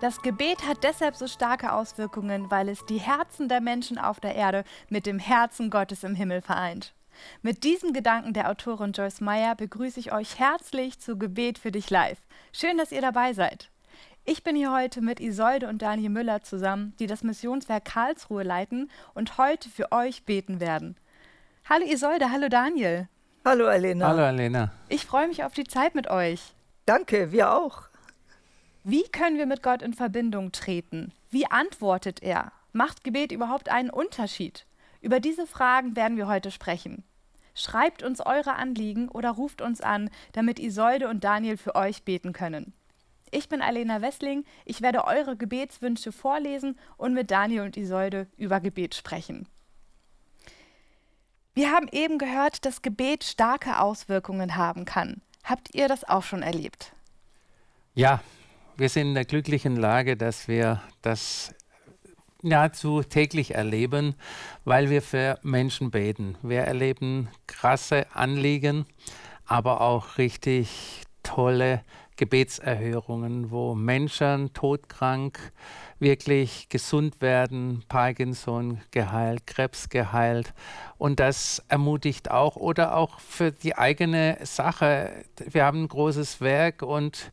Das Gebet hat deshalb so starke Auswirkungen, weil es die Herzen der Menschen auf der Erde mit dem Herzen Gottes im Himmel vereint. Mit diesen Gedanken der Autorin Joyce Meyer begrüße ich euch herzlich zu Gebet für dich live. Schön, dass ihr dabei seid. Ich bin hier heute mit Isolde und Daniel Müller zusammen, die das Missionswerk Karlsruhe leiten und heute für euch beten werden. Hallo Isolde, hallo Daniel. Hallo Alena. Hallo Alena. Ich freue mich auf die Zeit mit euch. Danke, wir auch. Wie können wir mit Gott in Verbindung treten? Wie antwortet er? Macht Gebet überhaupt einen Unterschied? Über diese Fragen werden wir heute sprechen. Schreibt uns eure Anliegen oder ruft uns an, damit Isolde und Daniel für euch beten können. Ich bin Alena Wessling, ich werde eure Gebetswünsche vorlesen und mit Daniel und Isolde über Gebet sprechen. Wir haben eben gehört, dass Gebet starke Auswirkungen haben kann. Habt ihr das auch schon erlebt? Ja, wir sind in der glücklichen Lage, dass wir das nahezu täglich erleben, weil wir für Menschen beten. Wir erleben krasse Anliegen, aber auch richtig tolle Gebetserhörungen, wo Menschen todkrank wirklich gesund werden, Parkinson geheilt, Krebs geheilt. Und das ermutigt auch oder auch für die eigene Sache. Wir haben ein großes Werk und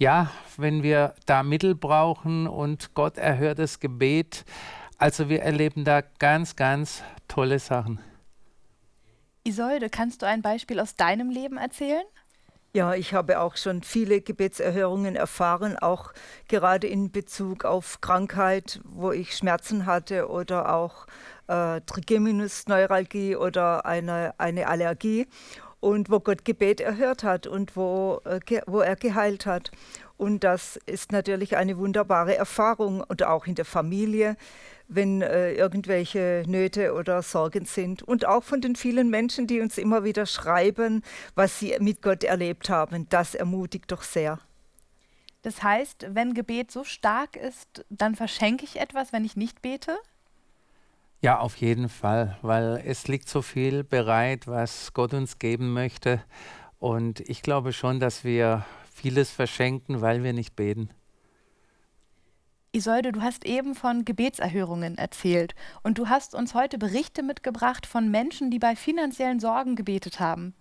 ja, wenn wir da Mittel brauchen und Gott erhört das Gebet, also wir erleben da ganz, ganz tolle Sachen. Isolde, kannst du ein Beispiel aus deinem Leben erzählen? Ja, ich habe auch schon viele Gebetserhörungen erfahren, auch gerade in Bezug auf Krankheit, wo ich Schmerzen hatte oder auch äh, Trigeminusneuralgie oder eine, eine Allergie und wo Gott Gebet erhört hat und wo, äh, wo er geheilt hat. Und das ist natürlich eine wunderbare Erfahrung und auch in der Familie wenn äh, irgendwelche Nöte oder Sorgen sind. Und auch von den vielen Menschen, die uns immer wieder schreiben, was sie mit Gott erlebt haben. Das ermutigt doch sehr. Das heißt, wenn Gebet so stark ist, dann verschenke ich etwas, wenn ich nicht bete? Ja, auf jeden Fall, weil es liegt so viel bereit, was Gott uns geben möchte. Und ich glaube schon, dass wir vieles verschenken, weil wir nicht beten. Isolde, du hast eben von Gebetserhörungen erzählt und du hast uns heute Berichte mitgebracht von Menschen, die bei finanziellen Sorgen gebetet haben.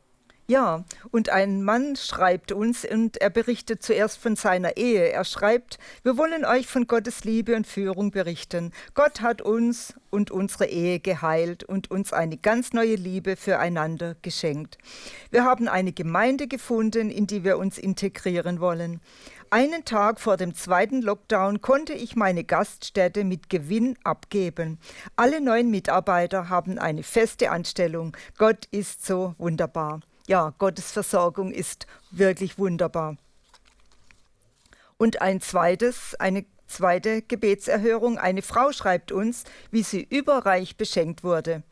Ja, und ein Mann schreibt uns und er berichtet zuerst von seiner Ehe. Er schreibt, wir wollen euch von Gottes Liebe und Führung berichten. Gott hat uns und unsere Ehe geheilt und uns eine ganz neue Liebe füreinander geschenkt. Wir haben eine Gemeinde gefunden, in die wir uns integrieren wollen. Einen Tag vor dem zweiten Lockdown konnte ich meine Gaststätte mit Gewinn abgeben. Alle neuen Mitarbeiter haben eine feste Anstellung. Gott ist so wunderbar. Ja, Gottes Versorgung ist wirklich wunderbar. Und ein zweites, eine zweite Gebetserhörung. Eine Frau schreibt uns, wie sie überreich beschenkt wurde.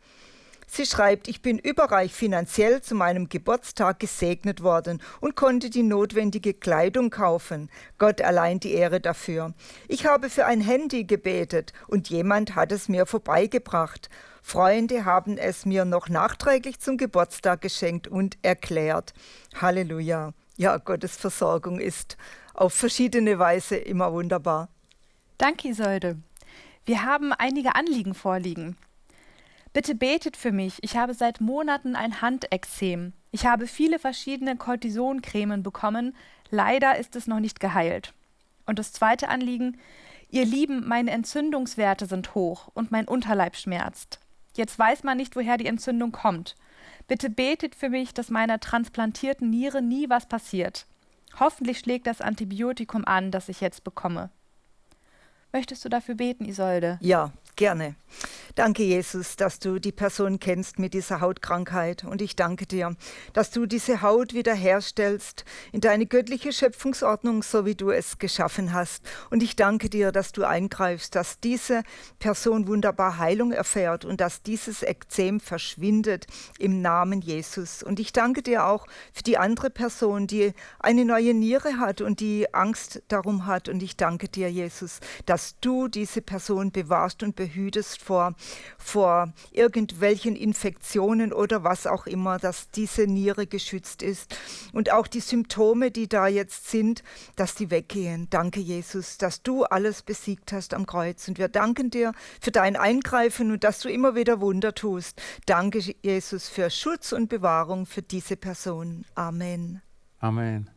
Sie schreibt, ich bin überreich finanziell zu meinem Geburtstag gesegnet worden und konnte die notwendige Kleidung kaufen. Gott allein die Ehre dafür. Ich habe für ein Handy gebetet und jemand hat es mir vorbeigebracht. Freunde haben es mir noch nachträglich zum Geburtstag geschenkt und erklärt. Halleluja. Ja, Gottes Versorgung ist auf verschiedene Weise immer wunderbar. Danke, Isolde. Wir haben einige Anliegen vorliegen. Bitte betet für mich. Ich habe seit Monaten ein Handexem. Ich habe viele verschiedene Cortisoncremen bekommen. Leider ist es noch nicht geheilt. Und das zweite Anliegen, ihr Lieben, meine Entzündungswerte sind hoch und mein Unterleib schmerzt. Jetzt weiß man nicht, woher die Entzündung kommt. Bitte betet für mich, dass meiner transplantierten Niere nie was passiert. Hoffentlich schlägt das Antibiotikum an, das ich jetzt bekomme. Möchtest du dafür beten, Isolde? Ja, gerne. Danke, Jesus, dass du die Person kennst mit dieser Hautkrankheit. Und ich danke dir, dass du diese Haut wiederherstellst in deine göttliche Schöpfungsordnung, so wie du es geschaffen hast. Und ich danke dir, dass du eingreifst, dass diese Person wunderbar Heilung erfährt und dass dieses Ekzem verschwindet im Namen Jesus. Und ich danke dir auch für die andere Person, die eine neue Niere hat und die Angst darum hat. Und ich danke dir, Jesus, dass dass du diese Person bewahrst und behütest vor, vor irgendwelchen Infektionen oder was auch immer, dass diese Niere geschützt ist und auch die Symptome, die da jetzt sind, dass die weggehen. Danke, Jesus, dass du alles besiegt hast am Kreuz. Und wir danken dir für dein Eingreifen und dass du immer wieder Wunder tust. Danke, Jesus, für Schutz und Bewahrung für diese Person. Amen. Amen.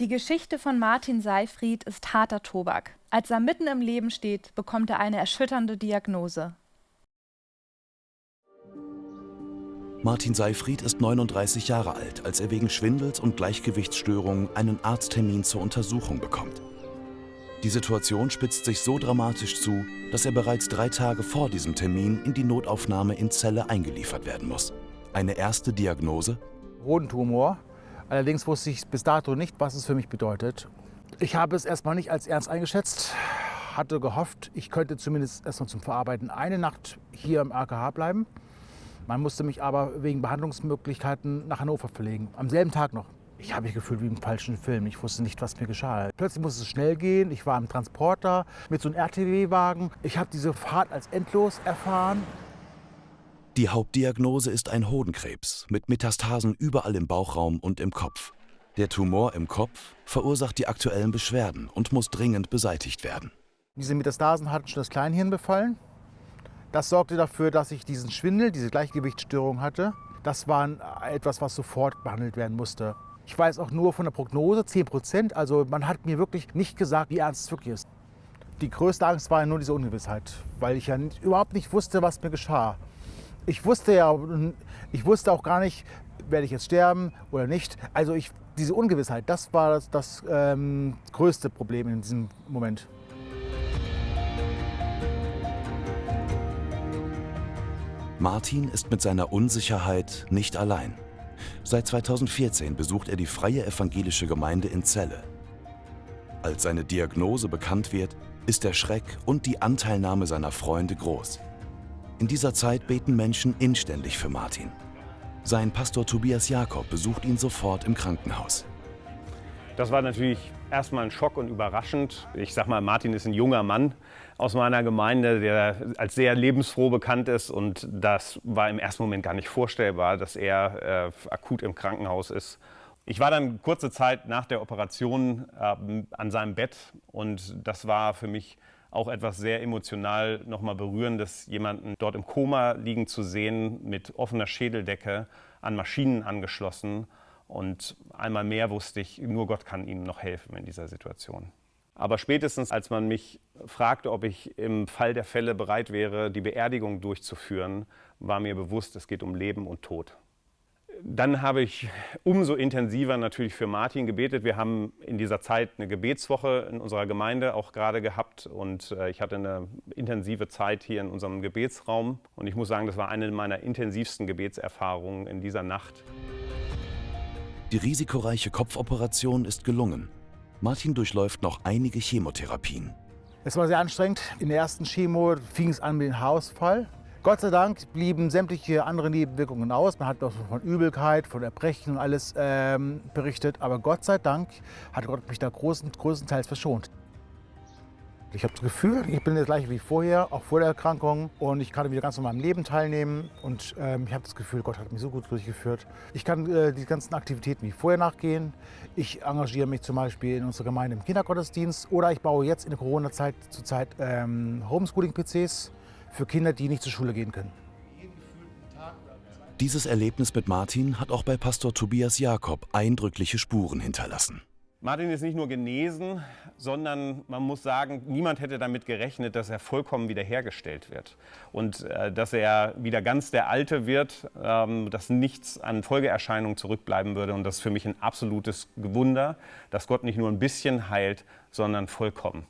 Die Geschichte von Martin Seifried ist harter Tobak. Als er mitten im Leben steht, bekommt er eine erschütternde Diagnose. Martin Seifried ist 39 Jahre alt, als er wegen Schwindels und Gleichgewichtsstörungen einen Arzttermin zur Untersuchung bekommt. Die Situation spitzt sich so dramatisch zu, dass er bereits drei Tage vor diesem Termin in die Notaufnahme in Celle eingeliefert werden muss. Eine erste Diagnose? Hodentumor. Allerdings wusste ich bis dato nicht, was es für mich bedeutet. Ich habe es erstmal nicht als ernst eingeschätzt, hatte gehofft, ich könnte zumindest erstmal zum Verarbeiten eine Nacht hier im AKH bleiben. Man musste mich aber wegen Behandlungsmöglichkeiten nach Hannover verlegen, am selben Tag noch. Ich habe mich gefühlt wie im falschen Film. Ich wusste nicht, was mir geschah. Plötzlich musste es schnell gehen. Ich war im Transporter mit so einem RTW-Wagen. Ich habe diese Fahrt als endlos erfahren. Die Hauptdiagnose ist ein Hodenkrebs mit Metastasen überall im Bauchraum und im Kopf. Der Tumor im Kopf verursacht die aktuellen Beschwerden und muss dringend beseitigt werden. Diese Metastasen hatten schon das Kleinhirn befallen. Das sorgte dafür, dass ich diesen Schwindel, diese Gleichgewichtsstörung hatte. Das war etwas, was sofort behandelt werden musste. Ich weiß auch nur von der Prognose 10 Prozent. Also man hat mir wirklich nicht gesagt, wie ernst es wirklich ist. Die größte Angst war nur diese Ungewissheit, weil ich ja überhaupt nicht wusste, was mir geschah ich wusste ja, ich wusste auch gar nicht, werde ich jetzt sterben oder nicht. Also ich, diese Ungewissheit, das war das, das ähm, größte Problem in diesem Moment. Martin ist mit seiner Unsicherheit nicht allein. Seit 2014 besucht er die Freie Evangelische Gemeinde in Celle. Als seine Diagnose bekannt wird, ist der Schreck und die Anteilnahme seiner Freunde groß. In dieser Zeit beten Menschen inständig für Martin. Sein Pastor Tobias Jakob besucht ihn sofort im Krankenhaus. Das war natürlich erstmal ein Schock und überraschend. Ich sag mal, Martin ist ein junger Mann aus meiner Gemeinde, der als sehr lebensfroh bekannt ist. Und das war im ersten Moment gar nicht vorstellbar, dass er äh, akut im Krankenhaus ist. Ich war dann kurze Zeit nach der Operation äh, an seinem Bett und das war für mich auch etwas sehr emotional nochmal berührendes, jemanden dort im Koma liegen zu sehen, mit offener Schädeldecke, an Maschinen angeschlossen. Und einmal mehr wusste ich, nur Gott kann ihm noch helfen in dieser Situation. Aber spätestens, als man mich fragte, ob ich im Fall der Fälle bereit wäre, die Beerdigung durchzuführen, war mir bewusst, es geht um Leben und Tod. Dann habe ich umso intensiver natürlich für Martin gebetet. Wir haben in dieser Zeit eine Gebetswoche in unserer Gemeinde auch gerade gehabt und äh, ich hatte eine intensive Zeit hier in unserem Gebetsraum und ich muss sagen, das war eine meiner intensivsten Gebetserfahrungen in dieser Nacht. Die risikoreiche Kopfoperation ist gelungen. Martin durchläuft noch einige Chemotherapien. Es war sehr anstrengend. In der ersten Chemo fing es an mit dem Haarausfall. Gott sei Dank blieben sämtliche andere Nebenwirkungen aus. Man hat auch von Übelkeit, von Erbrechen und alles ähm, berichtet. Aber Gott sei Dank hat Gott mich da großen, größtenteils verschont. Ich habe das Gefühl, ich bin das gleiche wie vorher, auch vor der Erkrankung. Und ich kann wieder ganz normal am Leben teilnehmen. Und ähm, ich habe das Gefühl, Gott hat mich so gut durchgeführt. Ich kann äh, die ganzen Aktivitäten wie vorher nachgehen. Ich engagiere mich zum Beispiel in unserer Gemeinde im Kindergottesdienst. Oder ich baue jetzt in der Corona-Zeit zurzeit ähm, Homeschooling-PCs für Kinder, die nicht zur Schule gehen können. Dieses Erlebnis mit Martin hat auch bei Pastor Tobias Jakob eindrückliche Spuren hinterlassen. Martin ist nicht nur genesen, sondern man muss sagen, niemand hätte damit gerechnet, dass er vollkommen wiederhergestellt wird und äh, dass er wieder ganz der Alte wird, ähm, dass nichts an Folgeerscheinungen zurückbleiben würde. Und das ist für mich ein absolutes Wunder, dass Gott nicht nur ein bisschen heilt, sondern vollkommen.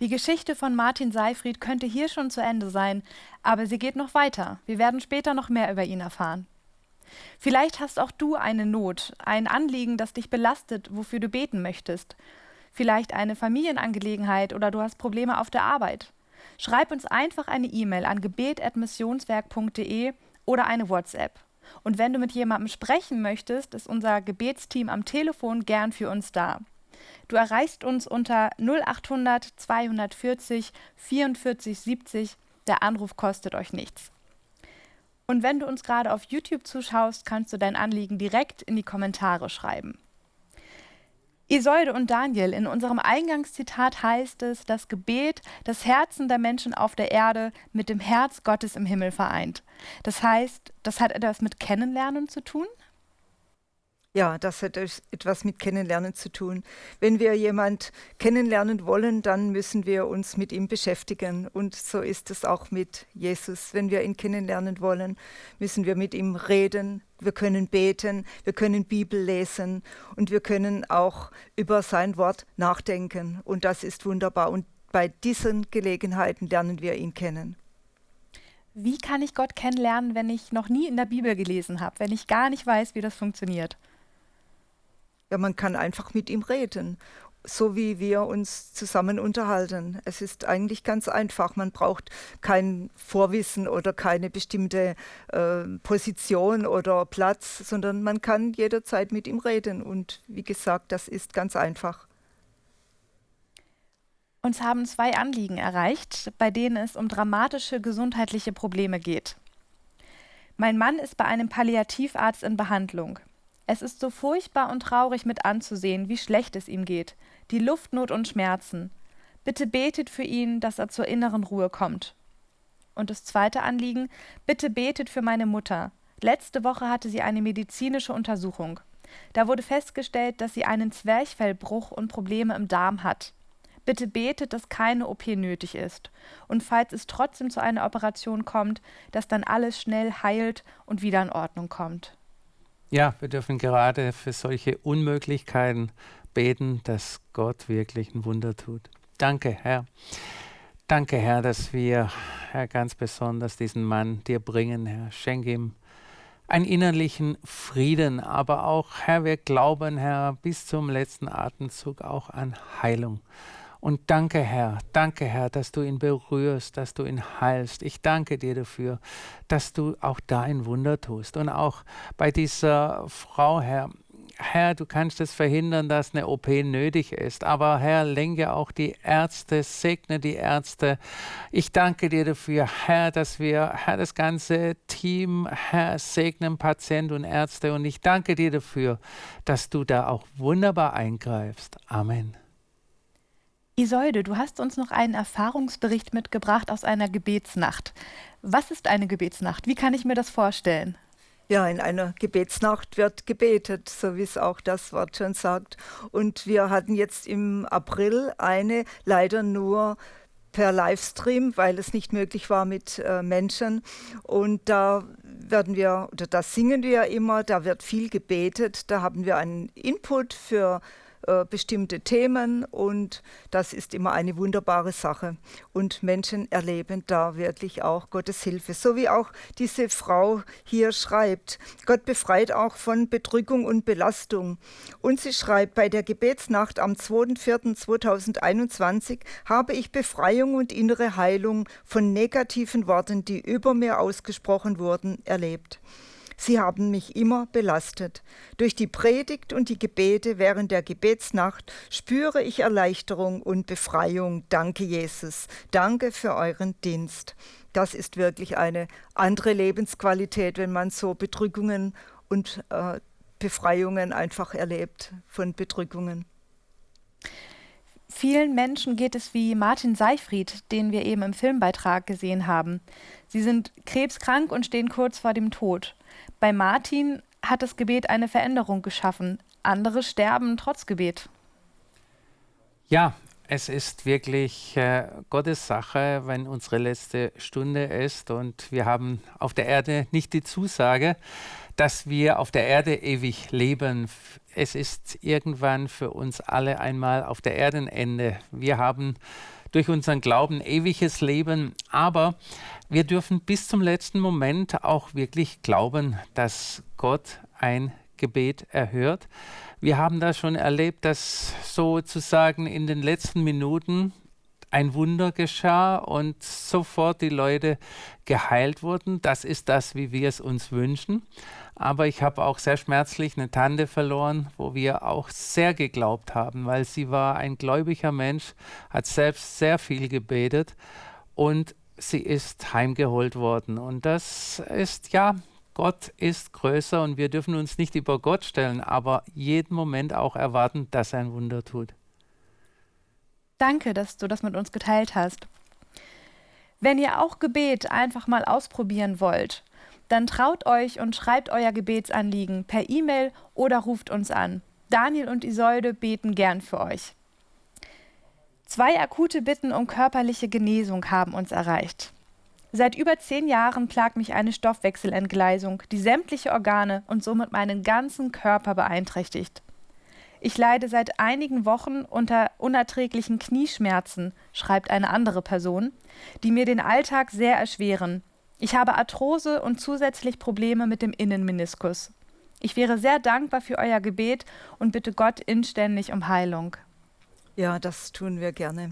Die Geschichte von Martin Seifried könnte hier schon zu Ende sein, aber sie geht noch weiter. Wir werden später noch mehr über ihn erfahren. Vielleicht hast auch du eine Not, ein Anliegen, das dich belastet, wofür du beten möchtest. Vielleicht eine Familienangelegenheit oder du hast Probleme auf der Arbeit. Schreib uns einfach eine E-Mail an gebet.missionswerk.de oder eine WhatsApp. Und wenn du mit jemandem sprechen möchtest, ist unser Gebetsteam am Telefon gern für uns da. Du erreichst uns unter 0800 240 44 70. Der Anruf kostet euch nichts. Und wenn du uns gerade auf YouTube zuschaust, kannst du dein Anliegen direkt in die Kommentare schreiben. Isolde und Daniel, in unserem Eingangszitat heißt es, das Gebet das Herzen der Menschen auf der Erde mit dem Herz Gottes im Himmel vereint. Das heißt, das hat etwas mit Kennenlernen zu tun? Ja, das hat etwas mit Kennenlernen zu tun. Wenn wir jemand kennenlernen wollen, dann müssen wir uns mit ihm beschäftigen. Und so ist es auch mit Jesus. Wenn wir ihn kennenlernen wollen, müssen wir mit ihm reden. Wir können beten, wir können Bibel lesen und wir können auch über sein Wort nachdenken. Und das ist wunderbar. Und bei diesen Gelegenheiten lernen wir ihn kennen. Wie kann ich Gott kennenlernen, wenn ich noch nie in der Bibel gelesen habe, wenn ich gar nicht weiß, wie das funktioniert? Ja, man kann einfach mit ihm reden, so wie wir uns zusammen unterhalten. Es ist eigentlich ganz einfach. Man braucht kein Vorwissen oder keine bestimmte äh, Position oder Platz, sondern man kann jederzeit mit ihm reden. Und wie gesagt, das ist ganz einfach. Uns haben zwei Anliegen erreicht, bei denen es um dramatische gesundheitliche Probleme geht. Mein Mann ist bei einem Palliativarzt in Behandlung. Es ist so furchtbar und traurig mit anzusehen, wie schlecht es ihm geht. Die Luftnot und Schmerzen. Bitte betet für ihn, dass er zur inneren Ruhe kommt. Und das zweite Anliegen, bitte betet für meine Mutter. Letzte Woche hatte sie eine medizinische Untersuchung. Da wurde festgestellt, dass sie einen Zwerchfellbruch und Probleme im Darm hat. Bitte betet, dass keine OP nötig ist. Und falls es trotzdem zu einer Operation kommt, dass dann alles schnell heilt und wieder in Ordnung kommt. Ja, wir dürfen gerade für solche Unmöglichkeiten beten, dass Gott wirklich ein Wunder tut. Danke, Herr. Danke, Herr, dass wir, Herr, ganz besonders diesen Mann dir bringen, Herr. Schenk ihm einen innerlichen Frieden, aber auch, Herr, wir glauben, Herr, bis zum letzten Atemzug auch an Heilung. Und danke, Herr, danke, Herr, dass du ihn berührst, dass du ihn heilst. Ich danke dir dafür, dass du auch da ein Wunder tust. Und auch bei dieser Frau, Herr, Herr, du kannst es verhindern, dass eine OP nötig ist. Aber Herr, lenke auch die Ärzte, segne die Ärzte. Ich danke dir dafür, Herr, dass wir, Herr, das ganze Team, Herr, segnen Patient und Ärzte. Und ich danke dir dafür, dass du da auch wunderbar eingreifst. Amen. Isolde, du hast uns noch einen Erfahrungsbericht mitgebracht aus einer Gebetsnacht. Was ist eine Gebetsnacht? Wie kann ich mir das vorstellen? Ja, in einer Gebetsnacht wird gebetet, so wie es auch das Wort schon sagt. Und wir hatten jetzt im April eine, leider nur per Livestream, weil es nicht möglich war mit äh, Menschen. Und da werden wir, oder da singen wir immer, da wird viel gebetet, da haben wir einen Input für äh, bestimmte Themen und das ist immer eine wunderbare Sache. Und Menschen erleben da wirklich auch Gottes Hilfe. So wie auch diese Frau hier schreibt. Gott befreit auch von Bedrückung und Belastung. Und sie schreibt, bei der Gebetsnacht am 2.4.2021 habe ich Befreiung und innere Heilung von negativen Worten, die über mir ausgesprochen wurden, erlebt. Sie haben mich immer belastet. Durch die Predigt und die Gebete während der Gebetsnacht spüre ich Erleichterung und Befreiung. Danke, Jesus. Danke für euren Dienst. Das ist wirklich eine andere Lebensqualität, wenn man so Bedrückungen und äh, Befreiungen einfach erlebt von Bedrückungen. Vielen Menschen geht es wie Martin Seifried, den wir eben im Filmbeitrag gesehen haben. Sie sind krebskrank und stehen kurz vor dem Tod. Bei Martin hat das Gebet eine Veränderung geschaffen. Andere sterben trotz Gebet. Ja, es ist wirklich äh, Gottes Sache, wenn unsere letzte Stunde ist und wir haben auf der Erde nicht die Zusage, dass wir auf der Erde ewig leben. Es ist irgendwann für uns alle einmal auf der Erdenende. Wir haben durch unseren Glauben ewiges Leben, aber wir dürfen bis zum letzten Moment auch wirklich glauben, dass Gott ein Gebet erhört. Wir haben das schon erlebt, dass sozusagen in den letzten Minuten ein Wunder geschah und sofort die Leute geheilt wurden. Das ist das, wie wir es uns wünschen. Aber ich habe auch sehr schmerzlich eine Tante verloren, wo wir auch sehr geglaubt haben, weil sie war ein gläubiger Mensch, hat selbst sehr viel gebetet und sie ist heimgeholt worden. Und das ist ja, Gott ist größer und wir dürfen uns nicht über Gott stellen, aber jeden Moment auch erwarten, dass er ein Wunder tut. Danke, dass du das mit uns geteilt hast. Wenn ihr auch Gebet einfach mal ausprobieren wollt, dann traut euch und schreibt euer Gebetsanliegen per E-Mail oder ruft uns an. Daniel und Isolde beten gern für euch. Zwei akute Bitten um körperliche Genesung haben uns erreicht. Seit über zehn Jahren plagt mich eine Stoffwechselentgleisung, die sämtliche Organe und somit meinen ganzen Körper beeinträchtigt. Ich leide seit einigen Wochen unter unerträglichen Knieschmerzen, schreibt eine andere Person, die mir den Alltag sehr erschweren. Ich habe Arthrose und zusätzlich Probleme mit dem Innenmeniskus. Ich wäre sehr dankbar für euer Gebet und bitte Gott inständig um Heilung. Ja, das tun wir gerne.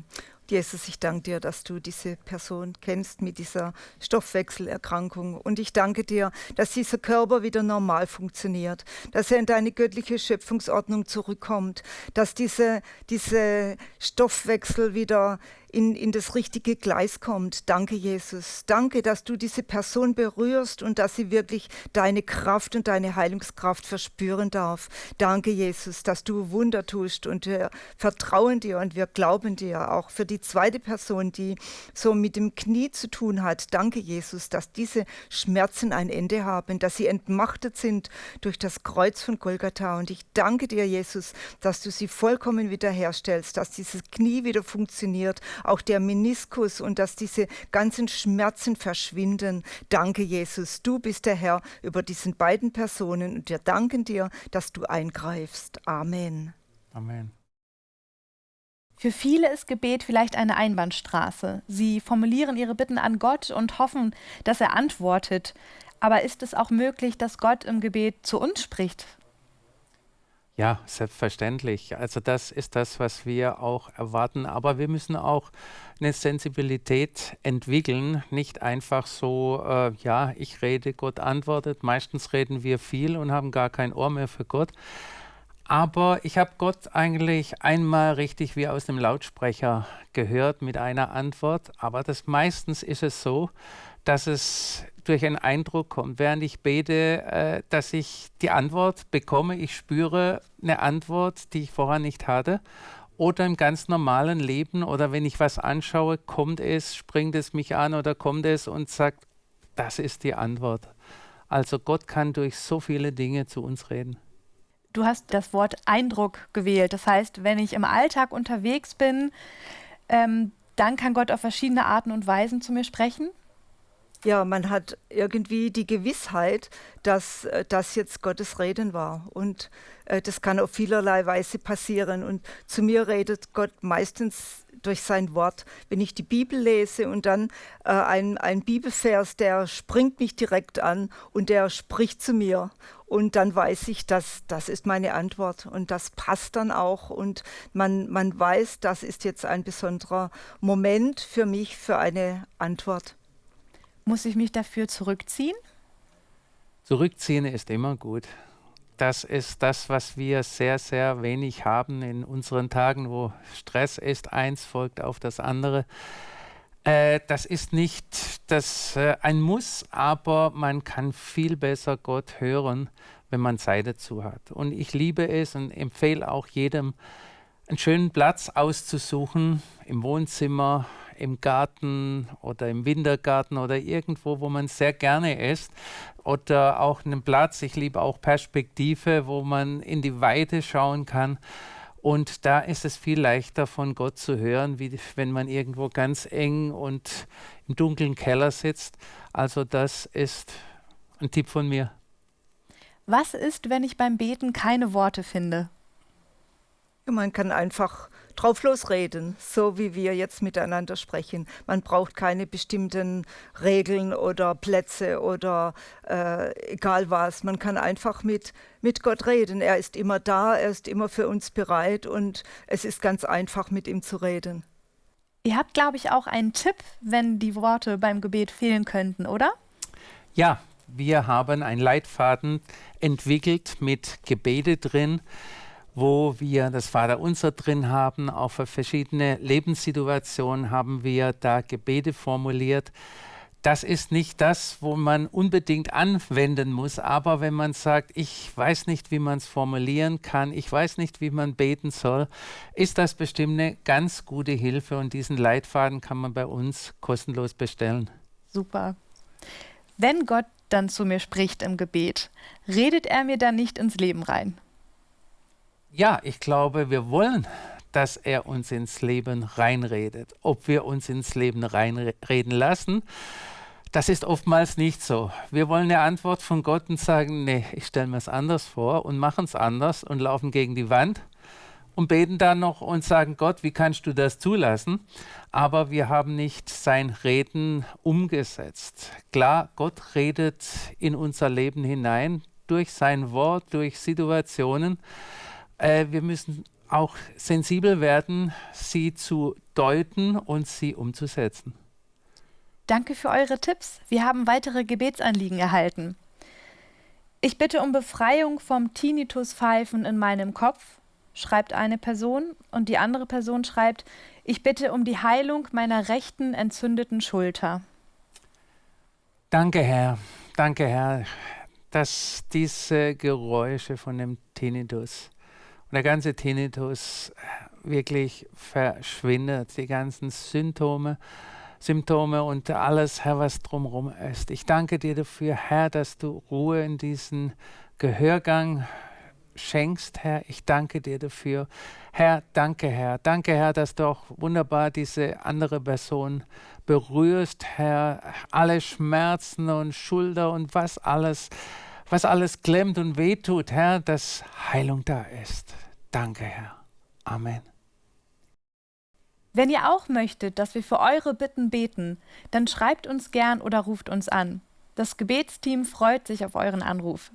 Jesus, ich danke dir, dass du diese Person kennst mit dieser Stoffwechselerkrankung. Und ich danke dir, dass dieser Körper wieder normal funktioniert, dass er in deine göttliche Schöpfungsordnung zurückkommt, dass diese, diese Stoffwechsel wieder in, in das richtige Gleis kommt. Danke, Jesus. Danke, dass du diese Person berührst und dass sie wirklich deine Kraft und deine Heilungskraft verspüren darf. Danke, Jesus, dass du Wunder tust und wir vertrauen dir und wir glauben dir auch für die zweite Person, die so mit dem Knie zu tun hat. Danke, Jesus, dass diese Schmerzen ein Ende haben, dass sie entmachtet sind durch das Kreuz von Golgatha. Und ich danke dir, Jesus, dass du sie vollkommen wiederherstellst, dass dieses Knie wieder funktioniert, auch der Meniskus und dass diese ganzen Schmerzen verschwinden. Danke, Jesus. Du bist der Herr über diesen beiden Personen und wir danken dir, dass du eingreifst. Amen. Amen. Für viele ist Gebet vielleicht eine Einbahnstraße. Sie formulieren ihre Bitten an Gott und hoffen, dass er antwortet. Aber ist es auch möglich, dass Gott im Gebet zu uns spricht? Ja, selbstverständlich. Also das ist das, was wir auch erwarten. Aber wir müssen auch eine Sensibilität entwickeln. Nicht einfach so, äh, ja, ich rede, Gott antwortet. Meistens reden wir viel und haben gar kein Ohr mehr für Gott. Aber ich habe Gott eigentlich einmal richtig wie aus dem Lautsprecher gehört mit einer Antwort. Aber das meistens ist es so, dass es durch einen Eindruck kommt, während ich bete, äh, dass ich die Antwort bekomme. Ich spüre eine Antwort, die ich vorher nicht hatte. Oder im ganz normalen Leben oder wenn ich was anschaue, kommt es, springt es mich an oder kommt es und sagt, das ist die Antwort. Also Gott kann durch so viele Dinge zu uns reden. Du hast das Wort Eindruck gewählt. Das heißt, wenn ich im Alltag unterwegs bin, ähm, dann kann Gott auf verschiedene Arten und Weisen zu mir sprechen. Ja, man hat irgendwie die Gewissheit, dass äh, das jetzt Gottes Reden war. Und äh, das kann auf vielerlei Weise passieren. Und zu mir redet Gott meistens durch sein Wort. Wenn ich die Bibel lese und dann äh, ein, ein Bibelvers, der springt mich direkt an und der spricht zu mir. Und dann weiß ich, dass das ist meine Antwort und das passt dann auch. Und man, man weiß, das ist jetzt ein besonderer Moment für mich, für eine Antwort. Muss ich mich dafür zurückziehen? Zurückziehen ist immer gut. Das ist das, was wir sehr, sehr wenig haben in unseren Tagen, wo Stress ist, eins folgt auf das andere. Äh, das ist nicht das, äh, ein Muss, aber man kann viel besser Gott hören, wenn man Zeit dazu hat. Und ich liebe es und empfehle auch jedem, einen schönen Platz auszusuchen im Wohnzimmer, im Garten oder im Wintergarten oder irgendwo, wo man sehr gerne ist. Oder auch einen Platz, ich liebe auch Perspektive, wo man in die Weite schauen kann. Und da ist es viel leichter von Gott zu hören, wie wenn man irgendwo ganz eng und im dunklen Keller sitzt. Also das ist ein Tipp von mir. Was ist, wenn ich beim Beten keine Worte finde? Man kann einfach drauf losreden, so wie wir jetzt miteinander sprechen. Man braucht keine bestimmten Regeln oder Plätze oder äh, egal was. Man kann einfach mit, mit Gott reden. Er ist immer da, er ist immer für uns bereit und es ist ganz einfach, mit ihm zu reden. Ihr habt, glaube ich, auch einen Tipp, wenn die Worte beim Gebet fehlen könnten, oder? Ja, wir haben einen Leitfaden entwickelt mit Gebete drin, wo wir das Vaterunser drin haben. Auch für verschiedene Lebenssituationen haben wir da Gebete formuliert. Das ist nicht das, wo man unbedingt anwenden muss, aber wenn man sagt, ich weiß nicht, wie man es formulieren kann, ich weiß nicht, wie man beten soll, ist das bestimmt eine ganz gute Hilfe und diesen Leitfaden kann man bei uns kostenlos bestellen. Super. Wenn Gott dann zu mir spricht im Gebet, redet er mir dann nicht ins Leben rein? Ja, ich glaube, wir wollen, dass er uns ins Leben reinredet. Ob wir uns ins Leben reinreden lassen, das ist oftmals nicht so. Wir wollen eine Antwort von Gott und sagen, nee, ich stelle mir es anders vor und machen es anders und laufen gegen die Wand und beten dann noch und sagen, Gott, wie kannst du das zulassen? Aber wir haben nicht sein Reden umgesetzt. Klar, Gott redet in unser Leben hinein durch sein Wort, durch Situationen, äh, wir müssen auch sensibel werden, sie zu deuten und sie umzusetzen. Danke für eure Tipps. Wir haben weitere Gebetsanliegen erhalten. Ich bitte um Befreiung vom Tinnitus-Pfeifen in meinem Kopf, schreibt eine Person, und die andere Person schreibt, ich bitte um die Heilung meiner rechten entzündeten Schulter. Danke, Herr. Danke, Herr, dass diese Geräusche von dem Tinnitus der ganze Tinnitus wirklich verschwindet, die ganzen Symptome, Symptome und alles, Herr, was drumherum ist. Ich danke dir dafür, Herr, dass du Ruhe in diesen Gehörgang schenkst, Herr. Ich danke dir dafür. Herr, danke, Herr. Danke, Herr, dass du auch wunderbar diese andere Person berührst, Herr. Alle Schmerzen und Schulter und was alles, was alles klemmt und wehtut, Herr, dass Heilung da ist. Danke, Herr. Amen. Wenn ihr auch möchtet, dass wir für eure Bitten beten, dann schreibt uns gern oder ruft uns an. Das Gebetsteam freut sich auf euren Anruf.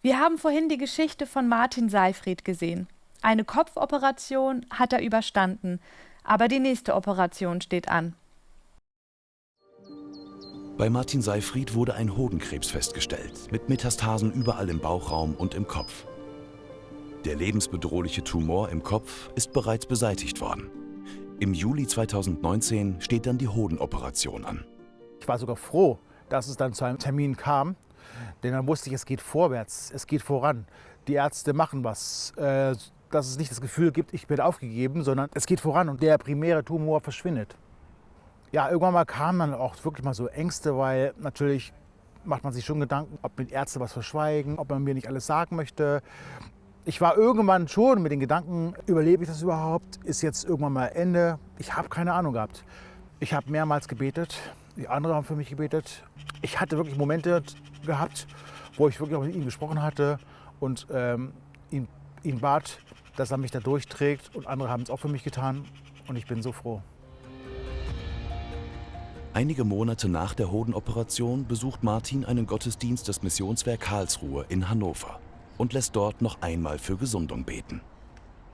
Wir haben vorhin die Geschichte von Martin Seifried gesehen. Eine Kopfoperation hat er überstanden, aber die nächste Operation steht an. Bei Martin Seifried wurde ein Hodenkrebs festgestellt, mit Metastasen überall im Bauchraum und im Kopf. Der lebensbedrohliche Tumor im Kopf ist bereits beseitigt worden. Im Juli 2019 steht dann die Hodenoperation an. Ich war sogar froh, dass es dann zu einem Termin kam, denn dann wusste ich, es geht vorwärts, es geht voran. Die Ärzte machen was, äh, dass es nicht das Gefühl gibt, ich bin aufgegeben, sondern es geht voran und der primäre Tumor verschwindet. Ja, irgendwann mal kamen dann auch wirklich mal so Ängste, weil natürlich macht man sich schon Gedanken, ob mit Ärzte was verschweigen, ob man mir nicht alles sagen möchte. Ich war irgendwann schon mit den Gedanken, überlebe ich das überhaupt? Ist jetzt irgendwann mal Ende? Ich habe keine Ahnung gehabt. Ich habe mehrmals gebetet, die anderen haben für mich gebetet. Ich hatte wirklich Momente gehabt, wo ich wirklich auch mit ihm gesprochen hatte und ähm, ihn, ihn bat, dass er mich da durchträgt. Und andere haben es auch für mich getan und ich bin so froh. Einige Monate nach der Hodenoperation besucht Martin einen Gottesdienst des Missionswerk Karlsruhe in Hannover und lässt dort noch einmal für Gesundung beten.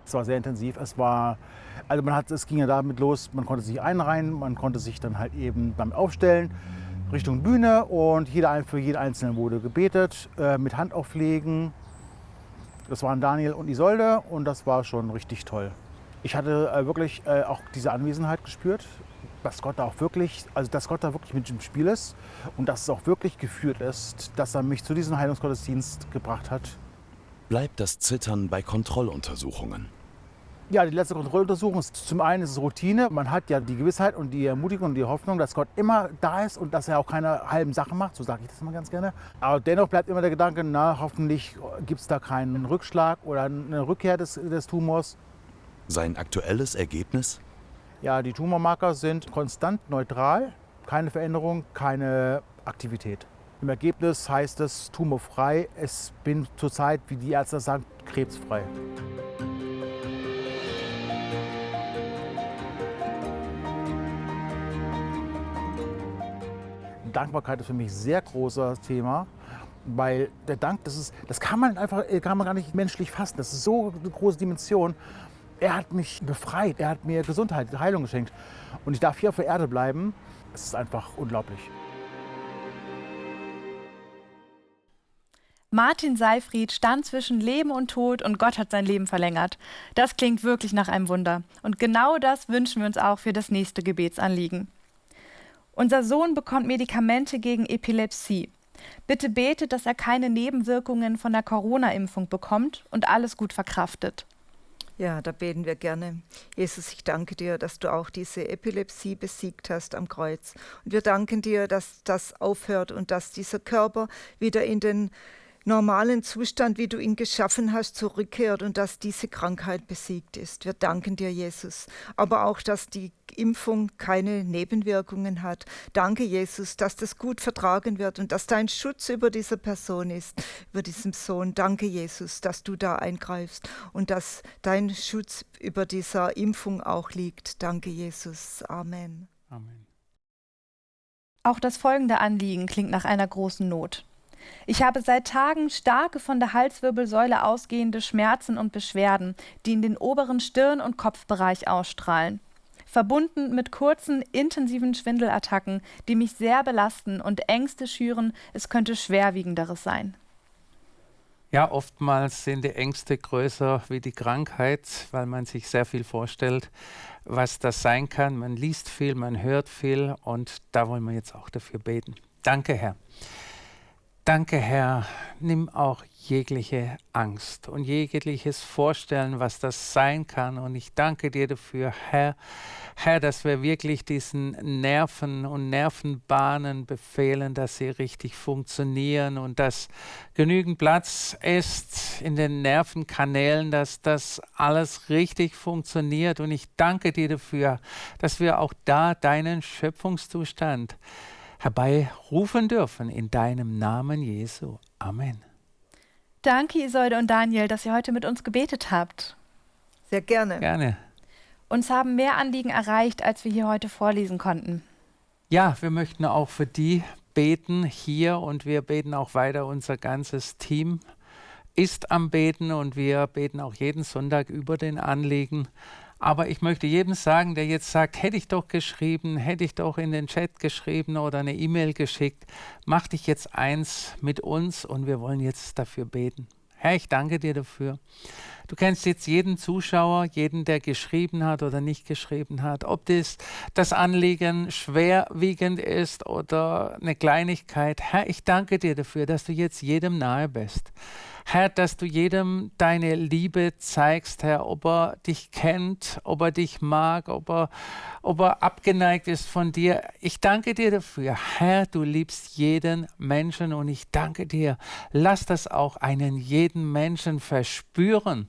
Es war sehr intensiv. Es war, also man hat, es ging ja damit los, man konnte sich einreihen, man konnte sich dann halt eben beim Aufstellen Richtung Bühne und jeder, für jeden Einzelnen wurde gebetet äh, mit Handauflegen. Das waren Daniel und Isolde und das war schon richtig toll. Ich hatte äh, wirklich äh, auch diese Anwesenheit gespürt, dass Gott da auch wirklich, also dass Gott da wirklich mit im Spiel ist und dass es auch wirklich geführt ist, dass er mich zu diesem Heilungsgottesdienst gebracht hat bleibt das Zittern bei Kontrolluntersuchungen. Ja, die letzte Kontrolluntersuchung ist zum einen ist es Routine. Man hat ja die Gewissheit und die Ermutigung und die Hoffnung, dass Gott immer da ist und dass er auch keine halben Sachen macht. So sage ich das immer ganz gerne. Aber dennoch bleibt immer der Gedanke, na, hoffentlich gibt es da keinen Rückschlag oder eine Rückkehr des, des Tumors. Sein aktuelles Ergebnis? Ja, die Tumormarker sind konstant neutral. Keine Veränderung, keine Aktivität. Im Ergebnis heißt es tumorfrei. Es bin zurzeit, wie die Ärzte sagen, krebsfrei. Dankbarkeit ist für mich ein sehr großes Thema, weil der Dank, das, ist, das kann man einfach kann man gar nicht menschlich fassen. Das ist so eine große Dimension. Er hat mich befreit, er hat mir Gesundheit, Heilung geschenkt. Und ich darf hier auf der Erde bleiben. Es ist einfach unglaublich. Martin Seifried stand zwischen Leben und Tod und Gott hat sein Leben verlängert. Das klingt wirklich nach einem Wunder. Und genau das wünschen wir uns auch für das nächste Gebetsanliegen. Unser Sohn bekommt Medikamente gegen Epilepsie. Bitte betet, dass er keine Nebenwirkungen von der Corona-Impfung bekommt und alles gut verkraftet. Ja, da beten wir gerne. Jesus, ich danke dir, dass du auch diese Epilepsie besiegt hast am Kreuz. Und wir danken dir, dass das aufhört und dass dieser Körper wieder in den normalen Zustand, wie du ihn geschaffen hast, zurückkehrt und dass diese Krankheit besiegt ist. Wir danken dir, Jesus. Aber auch, dass die Impfung keine Nebenwirkungen hat. Danke, Jesus, dass das gut vertragen wird und dass dein Schutz über dieser Person ist, über diesem Sohn. Danke, Jesus, dass du da eingreifst und dass dein Schutz über dieser Impfung auch liegt. Danke, Jesus. Amen. Amen. Auch das folgende Anliegen klingt nach einer großen Not. Ich habe seit Tagen starke von der Halswirbelsäule ausgehende Schmerzen und Beschwerden, die in den oberen Stirn- und Kopfbereich ausstrahlen. Verbunden mit kurzen, intensiven Schwindelattacken, die mich sehr belasten und Ängste schüren, es könnte schwerwiegenderes sein. Ja, oftmals sind die Ängste größer wie die Krankheit, weil man sich sehr viel vorstellt, was das sein kann. Man liest viel, man hört viel und da wollen wir jetzt auch dafür beten. Danke, Herr. Danke, Herr. Nimm auch jegliche Angst und jegliches Vorstellen, was das sein kann. Und ich danke dir dafür, Herr, Herr, dass wir wirklich diesen Nerven und Nervenbahnen befehlen, dass sie richtig funktionieren und dass genügend Platz ist in den Nervenkanälen, dass das alles richtig funktioniert. Und ich danke dir dafür, dass wir auch da deinen Schöpfungszustand herbeirufen dürfen in deinem Namen Jesu. Amen. Danke, Isolde und Daniel, dass ihr heute mit uns gebetet habt. Sehr gerne. Gerne. Uns haben mehr Anliegen erreicht, als wir hier heute vorlesen konnten. Ja, wir möchten auch für die beten hier und wir beten auch weiter. Unser ganzes Team ist am Beten und wir beten auch jeden Sonntag über den Anliegen. Aber ich möchte jedem sagen, der jetzt sagt, hätte ich doch geschrieben, hätte ich doch in den Chat geschrieben oder eine E-Mail geschickt, mach dich jetzt eins mit uns und wir wollen jetzt dafür beten. Herr, ich danke dir dafür. Du kennst jetzt jeden Zuschauer, jeden, der geschrieben hat oder nicht geschrieben hat. Ob das, das Anliegen schwerwiegend ist oder eine Kleinigkeit. Herr, ich danke dir dafür, dass du jetzt jedem nahe bist. Herr, dass du jedem deine Liebe zeigst, Herr, ob er dich kennt, ob er dich mag, ob er, ob er abgeneigt ist von dir. Ich danke dir dafür. Herr, du liebst jeden Menschen und ich danke dir. Lass das auch einen jeden Menschen verspüren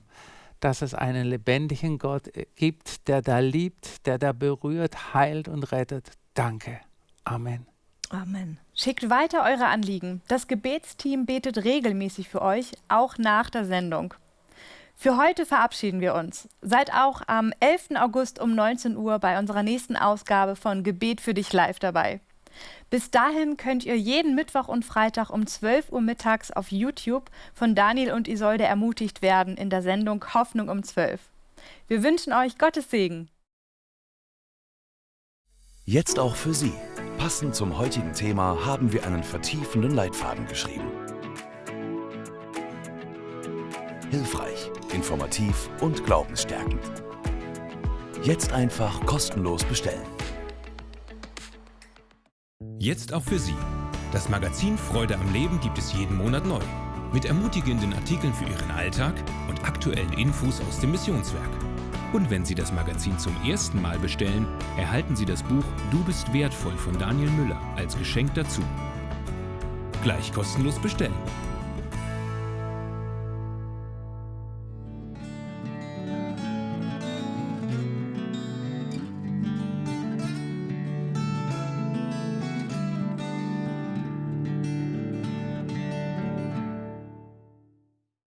dass es einen lebendigen Gott gibt, der da liebt, der da berührt, heilt und rettet. Danke. Amen. Amen. Schickt weiter eure Anliegen. Das Gebetsteam betet regelmäßig für euch, auch nach der Sendung. Für heute verabschieden wir uns. Seid auch am 11. August um 19 Uhr bei unserer nächsten Ausgabe von Gebet für dich live dabei. Bis dahin könnt ihr jeden Mittwoch und Freitag um 12 Uhr mittags auf YouTube von Daniel und Isolde ermutigt werden in der Sendung Hoffnung um 12. Wir wünschen euch Gottes Segen. Jetzt auch für Sie. Passend zum heutigen Thema haben wir einen vertiefenden Leitfaden geschrieben. Hilfreich, informativ und glaubensstärkend. Jetzt einfach kostenlos bestellen. Jetzt auch für Sie. Das Magazin Freude am Leben gibt es jeden Monat neu. Mit ermutigenden Artikeln für Ihren Alltag und aktuellen Infos aus dem Missionswerk. Und wenn Sie das Magazin zum ersten Mal bestellen, erhalten Sie das Buch Du bist wertvoll von Daniel Müller als Geschenk dazu. Gleich kostenlos bestellen.